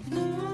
Mm-hmm.